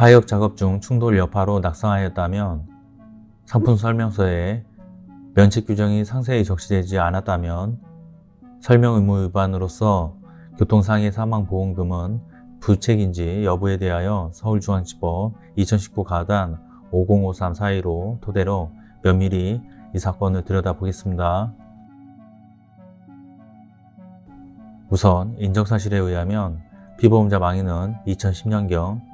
하역 작업 중 충돌 여파로 낙상하였다면 상품 설명서에 면책 규정이 상세히 적시되지 않았다면 설명 의무 위반으로서 교통상해 사망보험금은 부책인지 여부에 대하여 서울중앙지법 2019 가단 5053 사이로 토대로 면밀히 이 사건을 들여다보겠습니다. 우선 인정사실에 의하면 피보험자 망인은 2010년경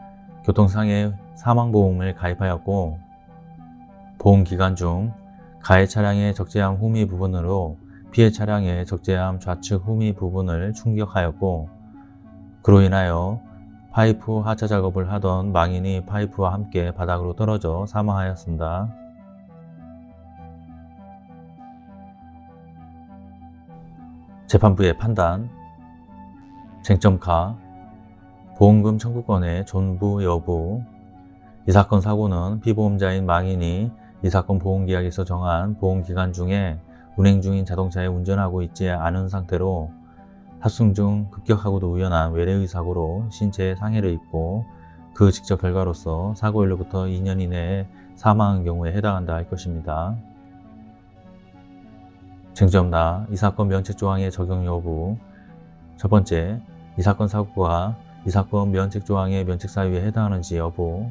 교통상해 사망보험을 가입하였고 보험기간 중 가해 차량의 적재함 후미 부분으로 피해 차량의 적재함 좌측 후미 부분을 충격하였고 그로 인하여 파이프 하차 작업을 하던 망인이 파이프와 함께 바닥으로 떨어져 사망하였습니다. 재판부의 판단 쟁점 가 보험금 청구권의 존부 여부 이 사건 사고는 피보험자인 망인이 이 사건 보험계약에서 정한 보험기간 중에 운행 중인 자동차에 운전하고 있지 않은 상태로 탑승 중 급격하고도 우연한 외래의 사고로 신체에 상해를 입고 그 직접 결과로서 사고일로부터 2년 이내에 사망한 경우에 해당한다 할 것입니다. 쟁점나 이 사건 면책조항의 적용 여부 첫 번째, 이 사건 사고가 이 사건 면책조항의 면책사유에 해당하는지 여부.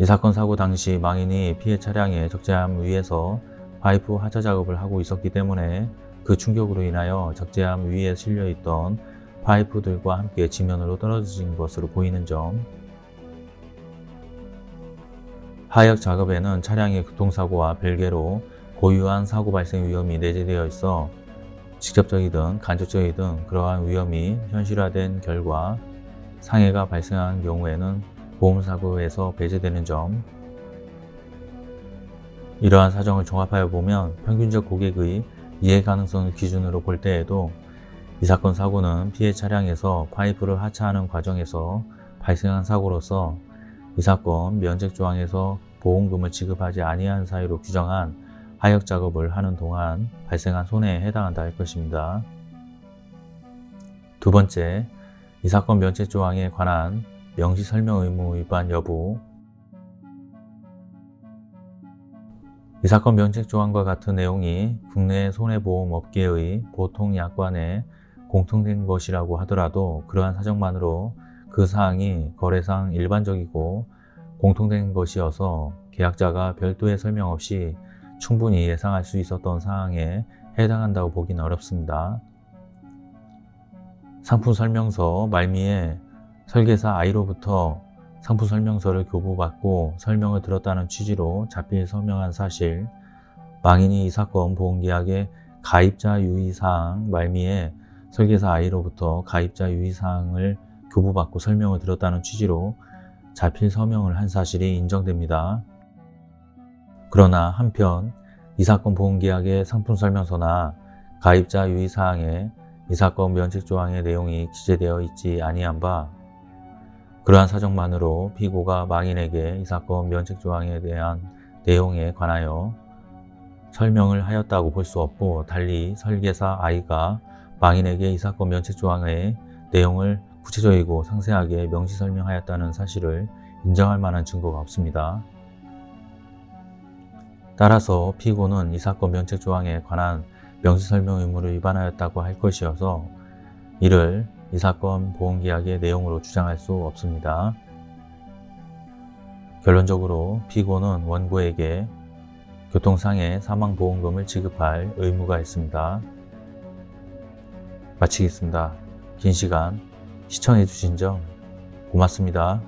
이 사건 사고 당시 망인이 피해 차량의 적재함 위에서 파이프 하차 작업을 하고 있었기 때문에 그 충격으로 인하여 적재함 위에 실려있던 파이프들과 함께 지면으로 떨어진 것으로 보이는 점. 하역 작업에는 차량의 교통사고와 별개로 고유한 사고 발생 위험이 내재되어 있어 직접적이든 간접적이든 그러한 위험이 현실화된 결과 상해가 발생한 경우에는 보험사고에서 배제되는 점 이러한 사정을 종합하여 보면 평균적 고객의 이해 가능성을 기준으로 볼 때에도 이 사건 사고는 피해 차량에서 파이프를 하차하는 과정에서 발생한 사고로서 이 사건 면책 조항에서 보험금을 지급하지 아니한 사유로 규정한 하역 작업을 하는 동안 발생한 손해에 해당한다 할 것입니다. 두 번째, 이 사건 면책 조항에 관한 명시 설명 의무 위반 여부 이 사건 면책 조항과 같은 내용이 국내 손해보험업계의 보통 약관에 공통된 것이라고 하더라도 그러한 사정만으로 그 사항이 거래상 일반적이고 공통된 것이어서 계약자가 별도의 설명 없이 충분히 예상할 수 있었던 사항에 해당한다고 보기는 어렵습니다. 상품 설명서 말미에 설계사 I로부터 상품 설명서를 교부받고 설명을 들었다는 취지로 자필 서명한 사실 망인이 이 사건 보험계약의 가입자 유의사항 말미에 설계사 I로부터 가입자 유의사항을 교부받고 설명을 들었다는 취지로 자필 서명을 한 사실이 인정됩니다. 그러나 한편 이 사건 보험계약의 상품 설명서나 가입자 유의사항에 이 사건 면책조항의 내용이 기재되어 있지 아니한 바 그러한 사정만으로 피고가 망인에게 이 사건 면책조항에 대한 내용에 관하여 설명을 하였다고 볼 수 없고 달리 설계사 I가 망인에게 이 사건 면책조항의 내용을 구체적이고 상세하게 명시 설명하였다는 사실을 인정할 만한 증거가 없습니다. 따라서 피고는 이 사건 면책조항에 관한 명시 설명 의무를 위반하였다고 할 것이어서 이를 이 사건 보험계약의 내용으로 주장할 수 없습니다. 결론적으로 피고는 원고에게 교통상해 사망보험금을 지급할 의무가 있습니다. 마치겠습니다. 긴 시간 시청해 주신 점 고맙습니다.